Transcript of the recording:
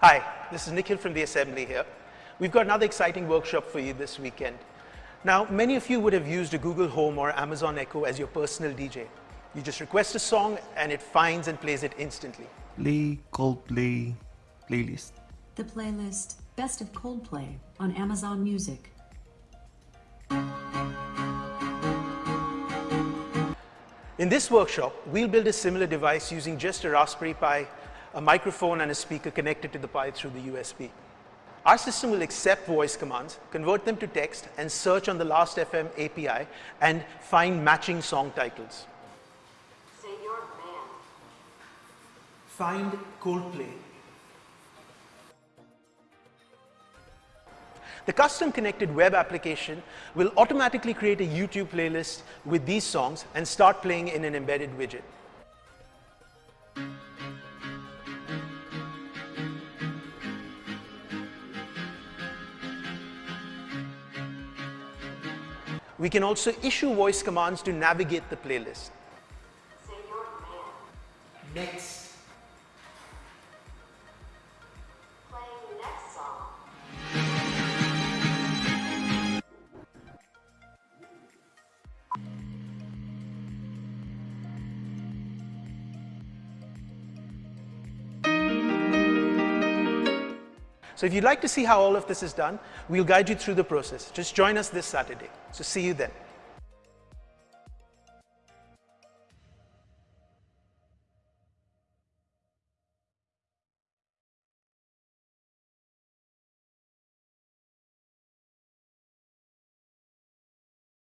Hi, this is Nikhil from the Assembly here. We've got another exciting workshop for you this weekend. Now, many of you would have used a Google Home or Amazon Echo as your personal DJ. You just request a song and it finds and plays it instantly. Play Coldplay playlist. The playlist Best of Coldplay on Amazon Music. In this workshop, we'll build a similar device using just a Raspberry Pi, a microphone and a speaker connected to the Pi through the USB. Our system will accept voice commands, convert them to text, and search on the Last.fm API and find matching song titles. Say your man. Find Coldplay. The custom connected web application will automatically create a YouTube playlist with these songs and start playing in an embedded widget. We can also issue voice commands to navigate the playlist. Next. So if you'd like to see how all of this is done, we'll guide you through the process. Just join us this Saturday. So see you then.